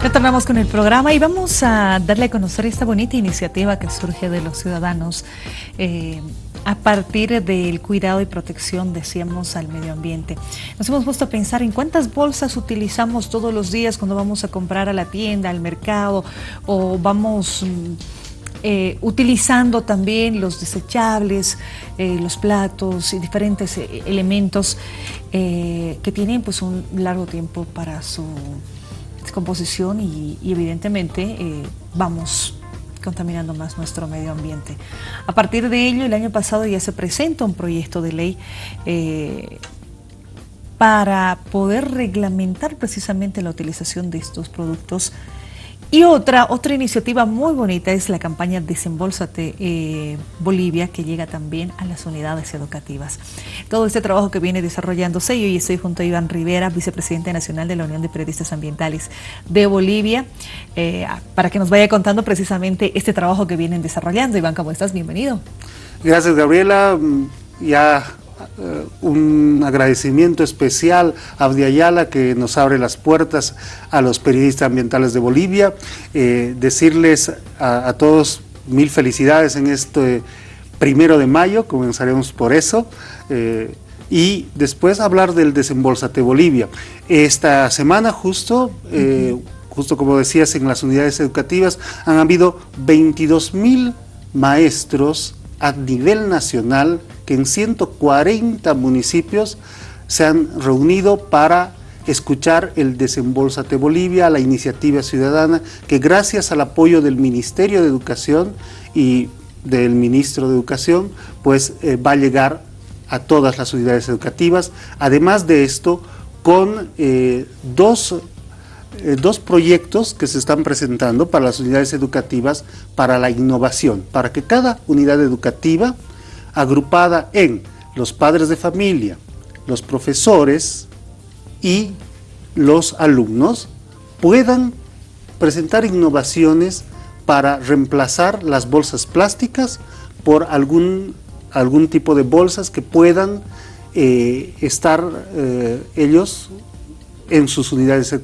Retornamos con el programa y vamos a darle a conocer esta bonita iniciativa que surge de los ciudadanos eh, a partir del cuidado y protección, decíamos, al medio ambiente. Nos hemos puesto a pensar en cuántas bolsas utilizamos todos los días cuando vamos a comprar a la tienda, al mercado o vamos... Mm, eh, utilizando también los desechables, eh, los platos y diferentes elementos que tienen pues un largo tiempo para su composición y, evidentemente eh, vamos contaminando más nuestro medio ambiente. A partir de ello, el año pasado ya se presenta un proyecto de ley eh, para poder reglamentar precisamente la utilización de estos productos y otra, otra iniciativa muy bonita es la campaña Desembolsate eh, Bolivia, que llega también a las unidades educativas. Todo este trabajo que viene desarrollándose, yo estoy junto a Iván Rivera, vicepresidente nacional de la Unión de Periodistas Ambientales de Bolivia, eh, para que nos vaya contando precisamente este trabajo que vienen desarrollando. Iván, ¿cómo estás? Bienvenido. Gracias, Gabriela. Ya eh, un agradecimiento especial a Abdi Ayala que nos abre las puertas a los periodistas ambientales de Bolivia. Eh, decirles a, todos mil felicidades en este primero de mayo, comenzaremos por eso. Eh, y después hablar del Desembolsate Bolivia. Esta semana justo, justo como decías, en las unidades educativas han habido 22 mil maestros a nivel nacional que en 140 municipios se han reunido para escuchar el Desembolsate Bolivia, la iniciativa ciudadana, que gracias al apoyo del Ministerio de Educación y del Ministro de Educación, pues eh, va a llegar a todas las unidades educativas. Además de esto, con eh, dos, eh, dos proyectos que se están presentando para las unidades educativas para la innovación, para que cada unidad educativa agrupada en los padres de familia, los profesores y los alumnos puedan presentar innovaciones para reemplazar las bolsas plásticas por algún, algún tipo de bolsas que puedan eh, estar eh, ellos en sus unidades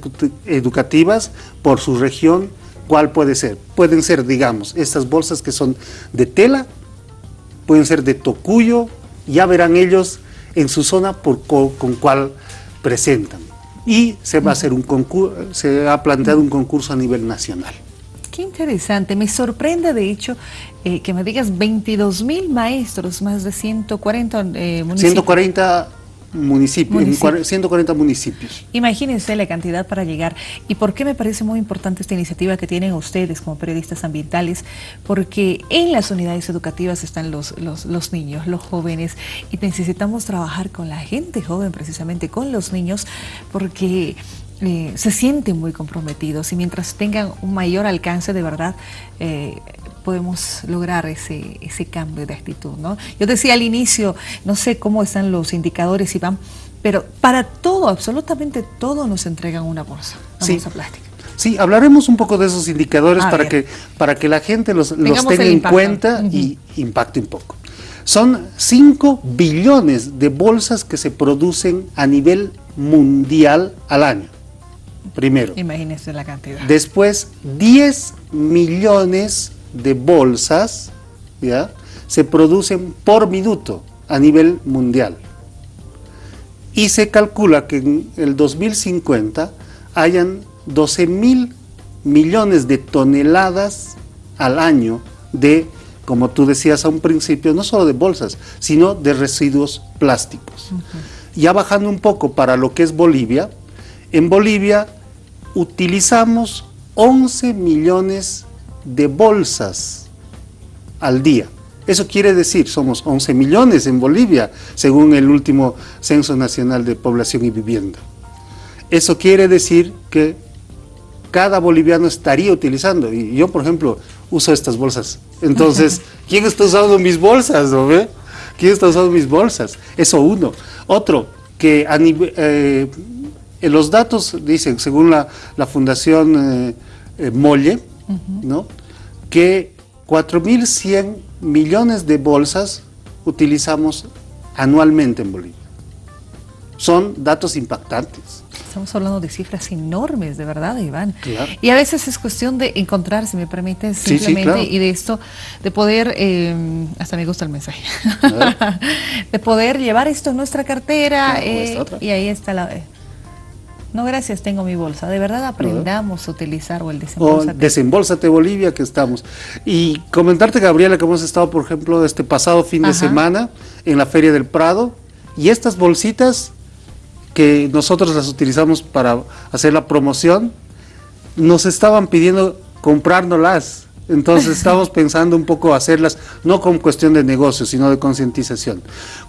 educativas por su región, ¿cuál puede ser? Pueden ser, digamos, estas bolsas que son de tela pueden ser de Tocuyo, ya verán ellos en su zona por con cuál presentan. Y se va a hacer un concurso, se ha planteado un concurso a nivel nacional. Qué interesante, me sorprende de hecho eh, que me digas 22 mil maestros, más de 140 eh, municipios. 140 municipios, 140 municipios. Imagínense la cantidad para llegar. ¿Y por qué me parece muy importante esta iniciativa que tienen ustedes como periodistas ambientales? Porque en las unidades educativas están los, los, niños, los jóvenes, y necesitamos trabajar con la gente joven, precisamente con los niños, porque eh, se sienten muy comprometidos y mientras tengan un mayor alcance de verdad, eh, podemos lograr ese, ese cambio de actitud. ¿no? Yo decía al inicio, no sé cómo están los indicadores, Iván, pero para todo, absolutamente todo nos entregan una bolsa, una sí. bolsa plástica. Sí, hablaremos un poco de esos indicadores para que, para que la gente los, los tenga en cuenta y impacte un poco. Son 5 billones de bolsas que se producen a nivel mundial al año, primero. Imagínense la cantidad. Después, 10 millones de bolsas ¿ya? se producen por minuto a nivel mundial. Y se calcula que en el 2050 hayan 12 mil millones de toneladas al año de, como tú decías a un principio, no solo de bolsas, sino de residuos plásticos. Ya bajando un poco para lo que es Bolivia, en Bolivia utilizamos 11 millones de bolsas al día. Eso quiere decir, somos 11 millones en Bolivia, según el último Censo Nacional de Población y Vivienda. Eso quiere decir que cada boliviano estaría utilizando, y yo, por ejemplo, uso estas bolsas. Entonces, ¿quién está usando mis bolsas? ¿no ve? ¿Quién está usando mis bolsas? Eso uno. Otro, que a eh, los datos dicen, según la, Fundación eh, ¿no? que 4.100 millones de bolsas utilizamos anualmente en Bolivia. Son datos impactantes. estamos hablando de cifras enormes, de verdad, Iván. Y a veces es cuestión de encontrarse, si me permite, simplemente, y de esto, de poder, eh, hasta me gusta el mensaje, de poder llevar esto en nuestra cartera, eh, y ahí está la... No, gracias, tengo mi bolsa. De verdad aprendamos a utilizar o el desembolsate. O desembolsate Bolivia que estamos. Y comentarte, Gabriela, que hemos estado, por ejemplo, este pasado fin de semana en la Feria del Prado, y estas bolsitas que nosotros las utilizamos para hacer la promoción, nos estaban pidiendo comprárnoslas. Entonces estamos pensando un poco hacerlas, no con cuestión de negocio, sino de concientización.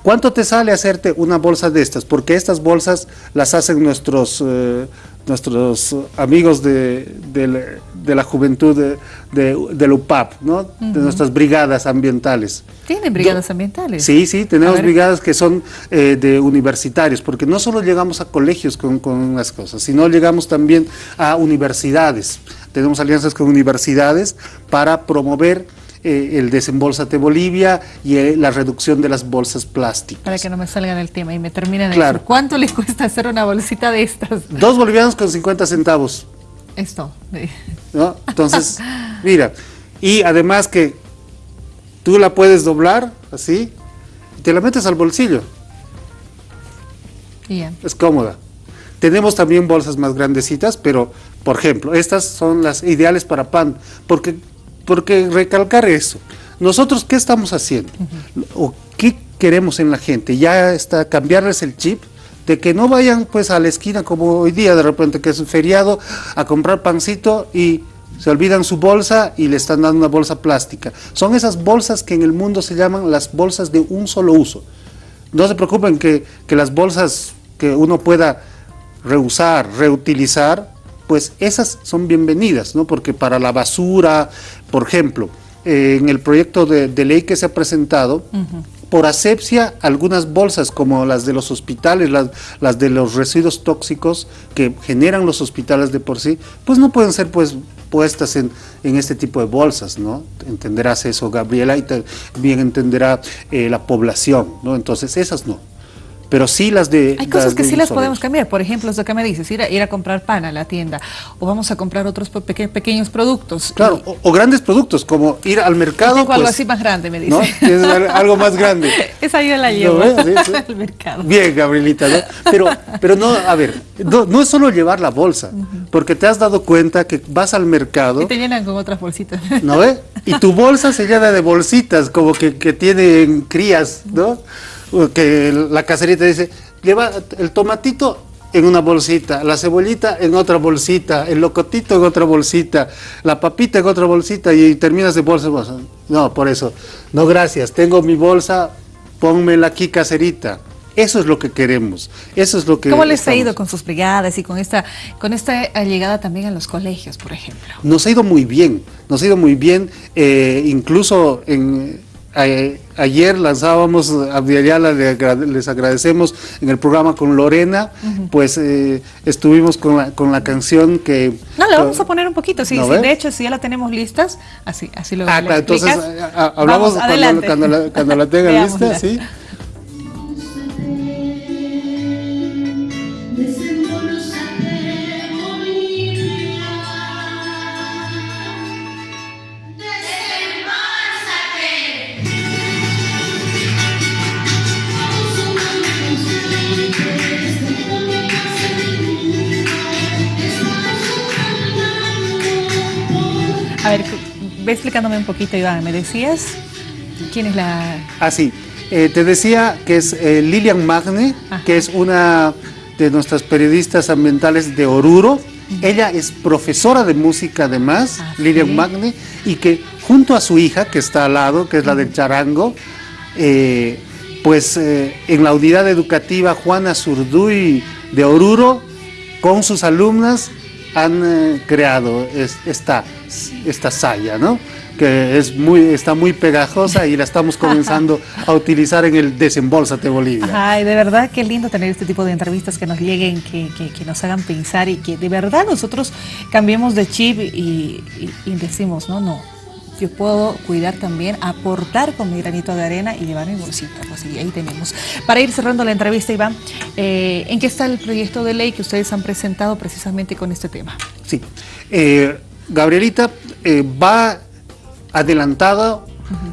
¿Cuánto te sale hacerte una bolsa de estas? Porque estas bolsas las hacen nuestros, eh, nuestros amigos de, la juventud de, del UPAP, ¿no? de nuestras brigadas ambientales. ¿Tienen brigadas ambientales? Sí, sí, tenemos brigadas que son eh, de universitarios, porque no solo llegamos a colegios con, con unas cosas, sino llegamos también a universidades tenemos alianzas con universidades para promover eh, el desembolsate Bolivia y eh, la reducción de las bolsas plásticas. Para que no me salgan el tema y me terminen de claro. ¿Cuánto le cuesta hacer una bolsita de estas? Dos bolivianos con 50 centavos. Esto. ¿No? Entonces, mira, y además que tú la puedes doblar así y te la metes al bolsillo. Es cómoda. Tenemos también bolsas más grandecitas, pero, por ejemplo, estas son las ideales para pan, porque, porque recalcar eso. Nosotros, ¿qué estamos haciendo? ¿O qué queremos en la gente? Ya está cambiarles el chip de que no vayan pues a la esquina como hoy día de repente que es un feriado a comprar pancito y se olvidan su bolsa y le están dando una bolsa plástica. Son esas bolsas que en el mundo se llaman las bolsas de un solo uso. No se preocupen que, que las bolsas que uno pueda reusar, reutilizar, pues esas son bienvenidas, ¿no? Porque para la basura, por ejemplo, eh, en el proyecto de, ley que se ha presentado, por asepsia, algunas bolsas como las de los hospitales, las, de los residuos tóxicos que generan los hospitales de por sí, pues no pueden ser pues puestas en, este tipo de bolsas, ¿no? Entenderás eso, Gabriela, y también entenderá eh, la población, ¿no? Entonces, esas no pero sí las de... Hay cosas que sí las podemos cambiar, por ejemplo, lo que me dices, ir a, ir a comprar pan a la tienda, o vamos a comprar otros pequeños productos. Claro, o, grandes productos, como ir al mercado. algo pues, así más grande, me dice. algo más grande. Esa yo la llevo al mercado. Bien, Gabrielita, ¿no? Pero, pero no, a ver, no, es solo llevar la bolsa, porque te has dado cuenta que vas al mercado... Y te llenan con otras bolsitas. ¿No ve? Y tu bolsa se llena de bolsitas, como que, que tienen crías, ¿no? Que la caserita dice, lleva el tomatito en una bolsita, la cebollita en otra bolsita, el locotito en otra bolsita, la papita en otra bolsita y terminas de bolsa. No, por eso, no gracias, tengo mi bolsa, pónmela aquí caserita. Eso es lo que queremos, eso es lo que... ¿Cómo les ha ido con sus brigadas y con esta, con esta llegada también a los colegios, por ejemplo? Nos ha ido muy bien, nos ha ido muy bien, eh, incluso en ayer lanzábamos a Viayala, les agradecemos en el programa con Lorena, pues eh, estuvimos con la, con la canción que... No, la vamos a poner un poquito, sí, de hecho, si ya la tenemos listas, así, así lo Ah, claro, entonces hablamos cuando, cuando, la, cuando la tengan lista, sí. Ve explicándome un poquito, Iván. ¿Me decías quién es la...? Ah, sí. Eh, te decía que es eh, Lilian Magne, que es una de nuestras periodistas ambientales de Oruro. Ella es profesora de música además, ah, Lilian Magne, y que junto a su hija, que está al lado, que es la del charango, eh, pues en la unidad educativa Juana Zurduy de Oruro, con sus alumnas, han creado esta esta saya, ¿no? que es muy, está muy pegajosa y la estamos comenzando a utilizar en el Desembolsate Bolivia. Ay, de verdad, qué lindo tener este tipo de entrevistas que nos lleguen, que, nos hagan pensar y que de verdad nosotros cambiemos de chip y, decimos, no, no, yo puedo cuidar también, aportar con mi granito de arena y llevar mi bolsita. Pues ahí tenemos. Para ir cerrando la entrevista, Iván, eh, ¿en qué está el proyecto de ley que ustedes han presentado precisamente con este tema? Sí, eh, Gabrielita eh, va adelantada,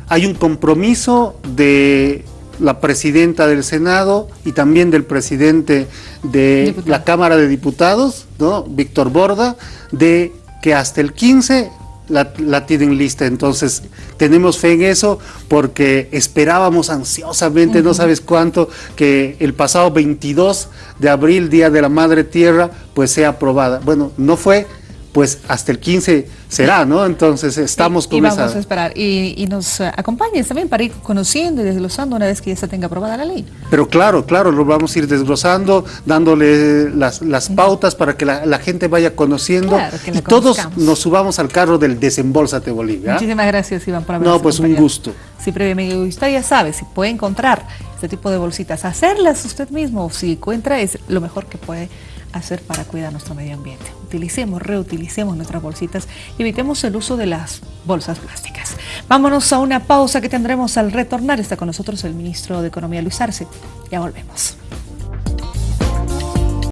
hay un compromiso de la presidenta del Senado y también del presidente de la Cámara de Diputados, ¿no? Víctor Borda, de que hasta el 15 la, tienen lista. Entonces, tenemos fe en eso porque esperábamos ansiosamente, no sabes cuánto, que el pasado 22 de abril, Día de la Madre Tierra, pues sea aprobada. Bueno, no fue, pues hasta el 15 será, ¿no? Entonces estamos con y vamos a esperar. Y, nos eh, acompañes también para ir conociendo y desglosando una vez que ya se tenga aprobada la ley. Pero claro, claro, lo vamos a ir desglosando, dándole las, pautas para que la, gente vaya conociendo y todos nos subamos al carro del Desembolsate Bolivia. Muchísimas gracias, Iván, por No, pues un gusto. Sí, previamente, usted ya sabe, si puede encontrar este tipo de bolsitas, hacerlas usted mismo, si encuentra, es lo mejor que puede hacer para cuidar nuestro medio ambiente. Utilicemos, reutilicemos nuestras bolsitas y evitemos el uso de las bolsas plásticas. Vámonos a una pausa que tendremos al retornar. Está con nosotros el ministro de Economía, Luis Arce. Ya volvemos.